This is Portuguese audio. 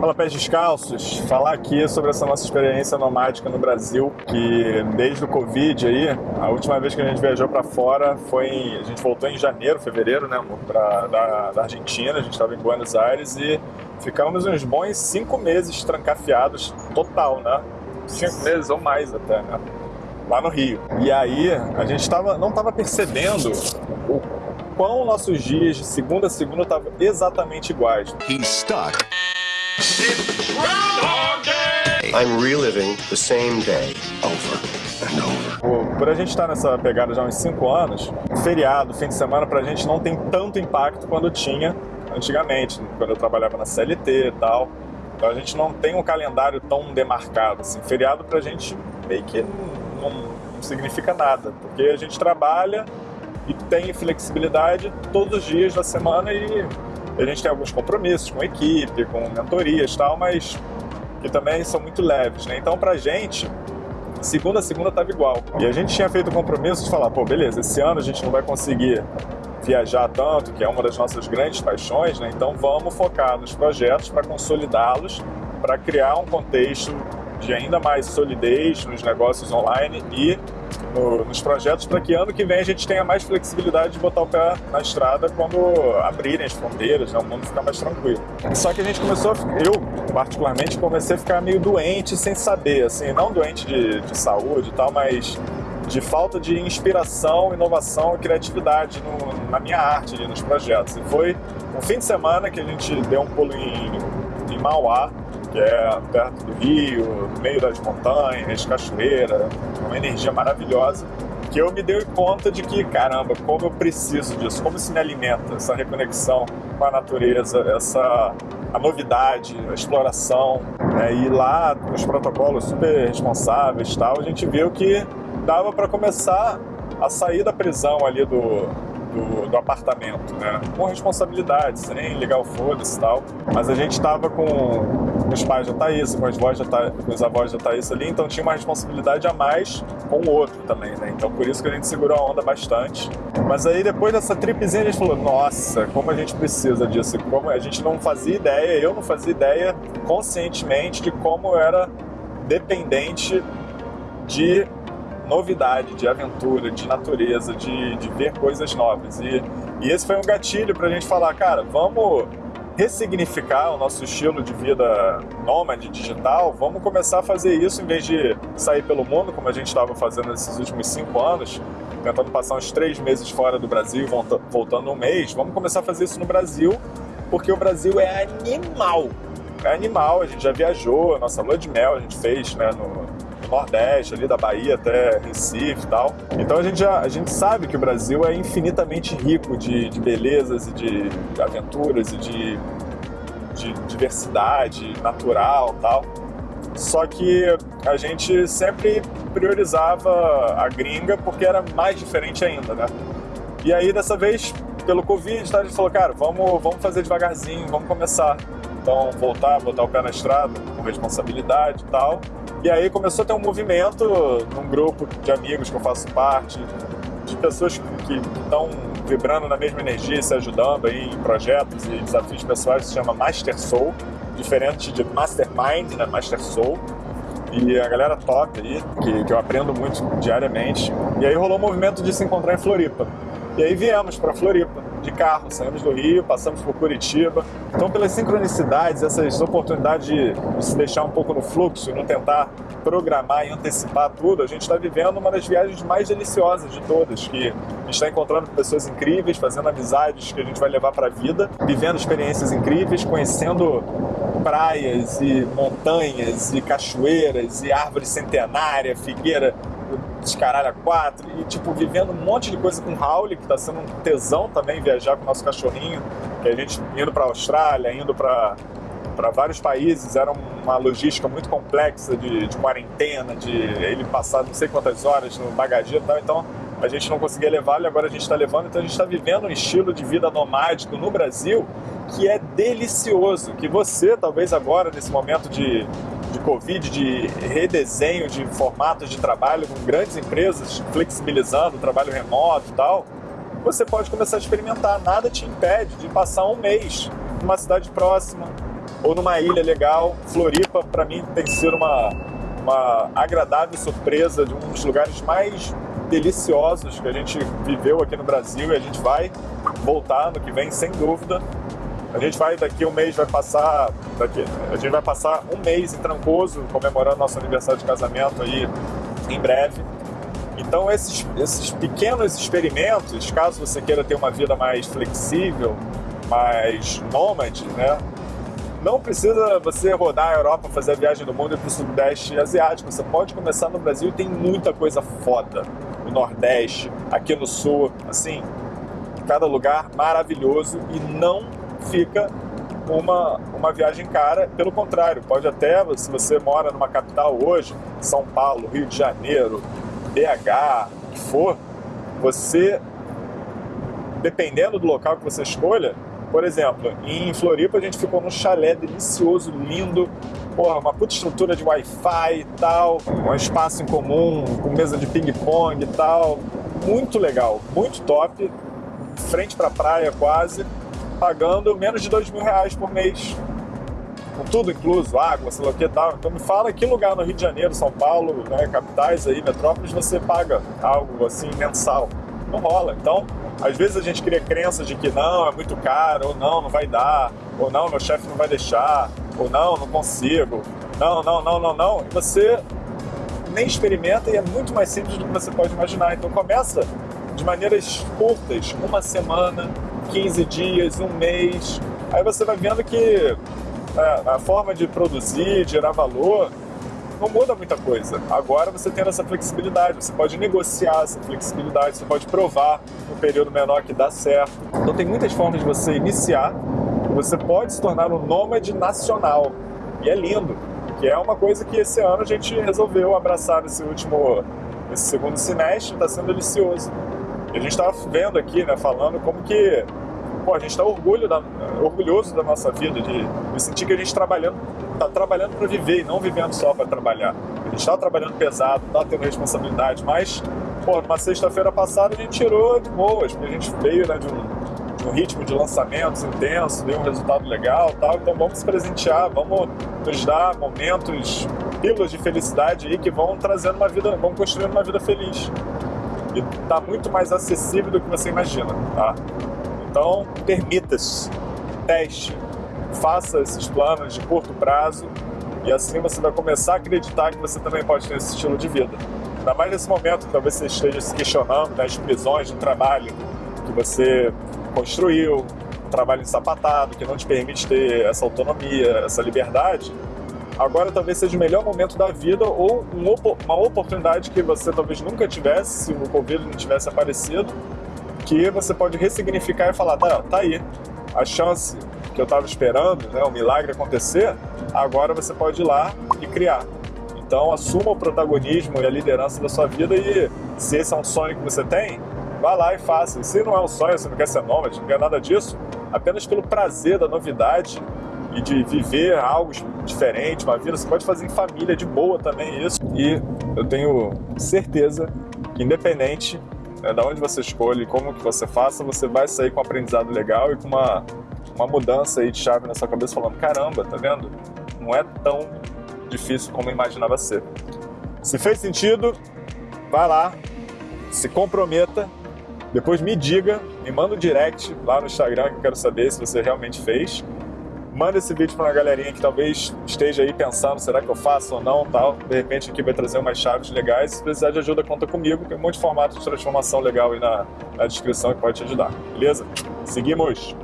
Fala Pés Descalços, falar aqui sobre essa nossa experiência nomádica no Brasil, que desde o Covid aí, a última vez que a gente viajou para fora foi, em, a gente voltou em janeiro, fevereiro, né, pra, da, da Argentina, a gente estava em Buenos Aires e ficamos uns bons cinco meses trancafiados, total, né, cinco meses ou mais até, né, lá no Rio. E aí a gente tava, não estava percebendo o quão nossos dias de segunda a segunda estavam exatamente iguais. He's stuck. I'm reliving the same day over and over. Por a gente estar nessa pegada já há uns 5 anos, feriado, fim de semana, pra gente não tem tanto impacto quando tinha antigamente, quando eu trabalhava na CLT e tal. Então a gente não tem um calendário tão demarcado. Assim. Feriado pra gente meio que não, não significa nada, porque a gente trabalha e tem flexibilidade todos os dias da semana e a gente tem alguns compromissos com equipe, com mentorias e tal, mas que também são muito leves, né? Então, pra gente, segunda a segunda estava igual. E a gente tinha feito o compromisso de falar, pô, beleza, esse ano a gente não vai conseguir viajar tanto, que é uma das nossas grandes paixões, né? Então vamos focar nos projetos para consolidá-los, para criar um contexto de ainda mais solidez nos negócios online e no, nos projetos para que ano que vem a gente tenha mais flexibilidade de botar o pé na estrada quando abrirem as fronteiras, né, o mundo ficar mais tranquilo. Só que a gente começou, eu particularmente comecei a ficar meio doente sem saber, assim, não doente de, de saúde e tal, mas de falta de inspiração, inovação e criatividade no, na minha arte, nos projetos. E foi um fim de semana que a gente deu um pulo em, em Mauá, que é perto do rio, no meio das montanhas, cachoeira, uma energia maravilhosa, que eu me dei conta de que, caramba, como eu preciso disso, como isso me alimenta, essa reconexão com a natureza, essa a novidade, a exploração, né? e lá, os protocolos super responsáveis tal, a gente viu que dava para começar a sair da prisão ali do, do, do, apartamento, né? Com responsabilidade, sem ligar o foda-se e tal. Mas a gente estava com os pais da Thaís, com, as avós da Thaís, com os avós da Thaís ali, então tinha uma responsabilidade a mais com o outro também, né? Então por isso que a gente segurou a onda bastante. Mas aí depois dessa tripezinha a gente falou, nossa, como a gente precisa disso. Como a gente não fazia ideia, eu não fazia ideia conscientemente de como eu era dependente de novidade, de aventura, de natureza, de, de ver coisas novas. E, e esse foi um gatilho para a gente falar, cara, vamos ressignificar o nosso estilo de vida nômade digital, vamos começar a fazer isso em vez de sair pelo mundo, como a gente estava fazendo nesses últimos cinco anos, tentando passar uns três meses fora do Brasil voltando um mês, vamos começar a fazer isso no Brasil, porque o Brasil é animal. É animal, a gente já viajou, a nossa lua de mel a gente fez né, no, Nordeste, ali da Bahia até Recife e tal. Então a gente, já, a gente sabe que o Brasil é infinitamente rico de, de belezas e de aventuras e de, de diversidade natural tal. Só que a gente sempre priorizava a gringa porque era mais diferente ainda, né? E aí dessa vez, pelo Covid, tá, a gente falou, cara, vamos, vamos fazer devagarzinho, vamos começar. Então voltar, botar o pé na estrada com responsabilidade e tal. E aí começou a ter um movimento num grupo de amigos que eu faço parte, de pessoas que estão vibrando na mesma energia, se ajudando aí em projetos e desafios pessoais, se chama Master Soul, diferente de Mastermind, né? Master Soul. E a galera top aí, que, que eu aprendo muito diariamente. E aí rolou o um movimento de se encontrar em Floripa. E aí viemos para Floripa de carro, saímos do Rio, passamos por Curitiba. Então, pelas sincronicidades, essas oportunidades de, se deixar um pouco no fluxo e não tentar programar e antecipar tudo, a gente está vivendo uma das viagens mais deliciosas de todas, que a gente está encontrando pessoas incríveis, fazendo amizades que a gente vai levar para a vida, vivendo experiências incríveis, conhecendo praias e montanhas e cachoeiras e árvore centenária, figueira descaralho a quatro e, tipo, vivendo um monte de coisa com o Raul, que tá sendo um tesão também viajar com o nosso cachorrinho, que a gente indo pra Austrália, indo pra, para vários países, era uma logística muito complexa de, de quarentena, de ele passar não sei quantas horas no bagageiro e tal, então a gente não conseguia levá-lo e agora a gente está levando, então a gente está vivendo um estilo de vida nomádico no Brasil que é delicioso, que você, talvez agora, nesse momento de de Covid, de redesenho de formatos de trabalho com grandes empresas, flexibilizando o trabalho remoto e tal, você pode começar a experimentar. Nada te impede de passar um mês numa cidade próxima, ou numa ilha legal. Floripa, para mim, tem sido uma, uma agradável surpresa de um dos lugares mais deliciosos que a gente viveu aqui no Brasil e a gente vai voltar no que vem, sem dúvida. A gente vai daqui um mês vai passar daqui, a gente vai passar um mês em Trancoso comemorando nosso aniversário de casamento aí em breve. Então esses, esses pequenos experimentos, caso você queira ter uma vida mais flexível, mais nômade, né? Não precisa você rodar a Europa, fazer a viagem do mundo e para o Sudeste Asiático. Você pode começar no Brasil tem muita coisa foda. No Nordeste, aqui no Sul, assim, cada lugar maravilhoso e não fica uma, uma viagem cara. Pelo contrário, pode até, se você mora numa capital hoje, São Paulo, Rio de Janeiro, BH, o que for, você, dependendo do local que você escolha, por exemplo, em Floripa a gente ficou num chalé delicioso, lindo, porra, uma puta estrutura de Wi-Fi e tal, um espaço em comum, com mesa de ping-pong e tal, muito legal, muito top, frente pra praia quase, pagando menos de dois mil reais por mês. Com tudo incluso, água, sei lá o que tal. Então me fala que lugar no Rio de Janeiro, São Paulo, né, capitais aí, metrópoles, você paga algo assim mensal. Não rola. Então, às vezes a gente cria crenças de que não, é muito caro, ou não, não vai dar, ou não, meu chefe não vai deixar, ou não, não consigo, não, não, não, não, não. E você nem experimenta e é muito mais simples do que você pode imaginar. Então começa de maneiras curtas, uma semana, 15 dias, um mês. Aí você vai vendo que é, a forma de produzir, gerar valor, não muda muita coisa. Agora você tem essa flexibilidade, você pode negociar essa flexibilidade, você pode provar no período menor que dá certo. Então tem muitas formas de você iniciar, você pode se tornar um nômade nacional. E é lindo, que é uma coisa que esse ano a gente resolveu abraçar nesse último, nesse segundo semestre, está sendo delicioso. A gente estava vendo aqui, né, falando como que pô, a gente está orgulhoso da nossa vida, de, de sentir que a gente trabalhando, está trabalhando para viver e não vivendo só para trabalhar. A gente está trabalhando pesado, está tendo responsabilidade, mas, pô, numa sexta-feira passada a gente tirou de boas, porque a gente veio né, de, um, de um ritmo de lançamentos intenso, deu um resultado legal tal, então vamos se presentear, vamos nos dar momentos, pílulas de felicidade aí que vão trazendo uma vida, vão construindo uma vida feliz. E está muito mais acessível do que você imagina, tá? Então, permita-se, teste, faça esses planos de curto prazo e assim você vai começar a acreditar que você também pode ter esse estilo de vida. Ainda mais nesse momento que talvez você esteja se questionando das prisões do trabalho que você construiu, um trabalho ensapatado, que não te permite ter essa autonomia, essa liberdade, agora talvez seja o melhor momento da vida ou uma oportunidade que você talvez nunca tivesse se o Covid não tivesse aparecido que você pode ressignificar e falar, tá, tá aí, a chance que eu estava esperando, né, o milagre acontecer, agora você pode ir lá e criar. Então assuma o protagonismo e a liderança da sua vida e se esse é um sonho que você tem, vá lá e faça. E se não é um sonho, você não quer ser nômade, não quer nada disso, apenas pelo prazer da novidade e de viver algo diferente, uma vida, você pode fazer em família de boa também isso. E eu tenho certeza que independente é, da onde você escolhe, como que você faça, você vai sair com um aprendizado legal e com uma, uma mudança aí de chave na sua cabeça falando, caramba, tá vendo? Não é tão difícil como eu imaginava ser. Se fez sentido, vá lá, se comprometa, depois me diga, me manda um direct lá no Instagram que eu quero saber se você realmente fez manda esse vídeo para uma galerinha que talvez esteja aí pensando, será que eu faço ou não, tal. De repente aqui vai trazer umas chaves legais. Se precisar de ajuda, conta comigo. Tem um monte de formato de transformação legal aí na, na descrição que pode te ajudar, beleza? Seguimos!